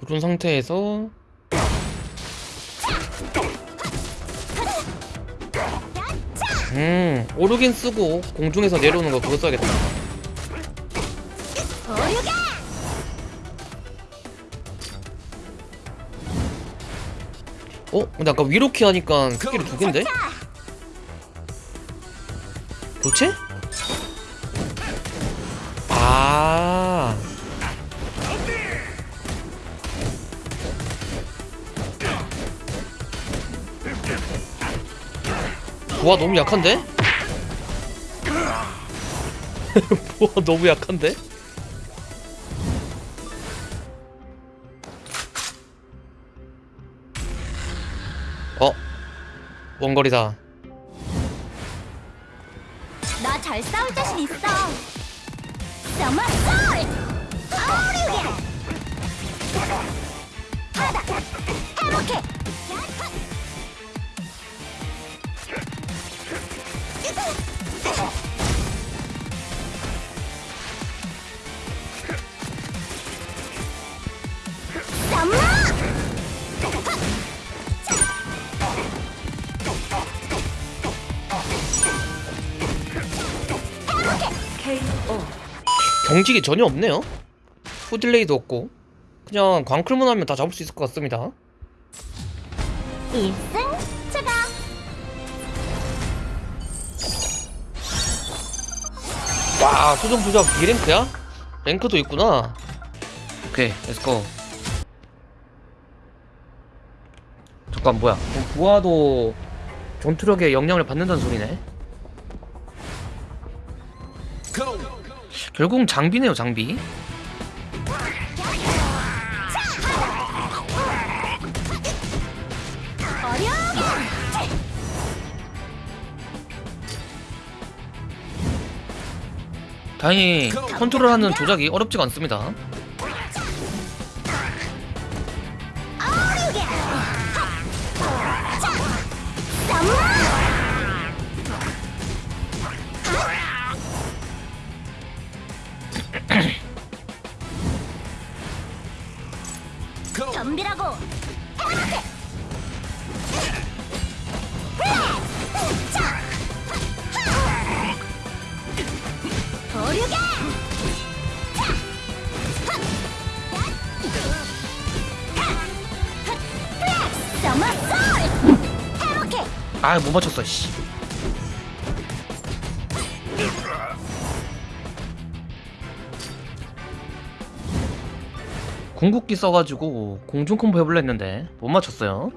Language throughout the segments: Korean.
누른 상태에서 음 오르긴 쓰고 공중에서 내려오는 거 그거 써야겠다 어? 근데 아까 위로키 하니까 스킬이 두 갠데? 교체? 아 와 너무 약한데? 와 너무 약한데? 어? 원거리다 나 잘 싸울 자신 있어 오류가 하다 해볼게 경직이 전혀 없네요. 후delay도 없고. 그냥 광클만 하면 다 잡을 수 있을 것 같습니다. 1승 추가. 와 수정 부작 B랭크야? 랭크도 있구나. 오케이 let's go 잠깐 뭐야? 그럼 부하도 전투력에 영향을 받는다는 소리네 결국은 장비네요 장비. 다행히 컨트롤하는 조작이 어렵지가 않습니다 솔 해볼게 아못 맞췄어 씨 궁극기 써가지고 공중 콤보 해볼라 했는데 못 맞췄어요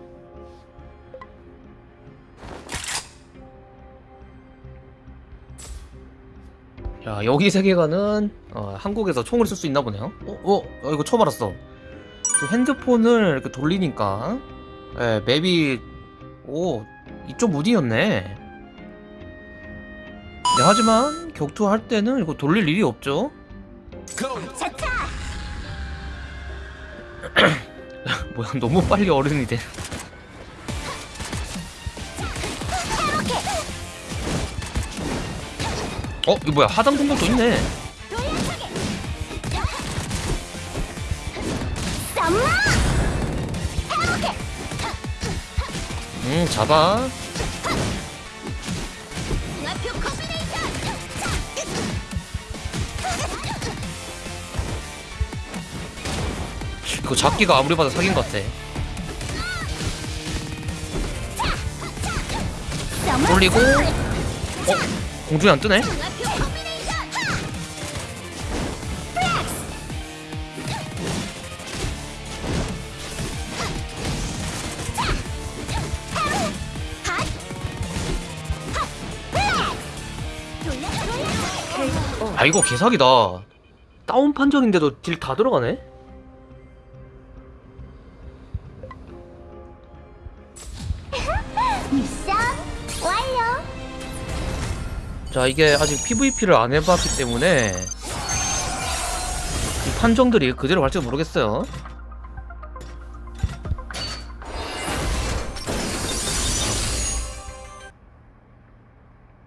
야 여기 세계관은 어, 한국에서 총을 쓸 수 있나 보네요 어? 어? 어 이거 처음 알았어 또 핸드폰을 이렇게 돌리니까 예, 맵이 오 이쪽 무디였네 네, 하지만 격투할 때는 이거 돌릴 일이 없죠 차차 뭐야 너무 빨리 어른이 돼 어? 이거 뭐야 하단 공격도 있네 음 잡아 이거 잡기가 아무리 봐도 사기인 것 같아 돌리고 어? 공중에 안 뜨네? 아 이거 개사기다 다운 판정인데도 딜 다 들어가네? 미션 완료. 자 이게 아직 PVP를 안 해봤기 때문에 이 판정들이 그대로 갈지 모르겠어요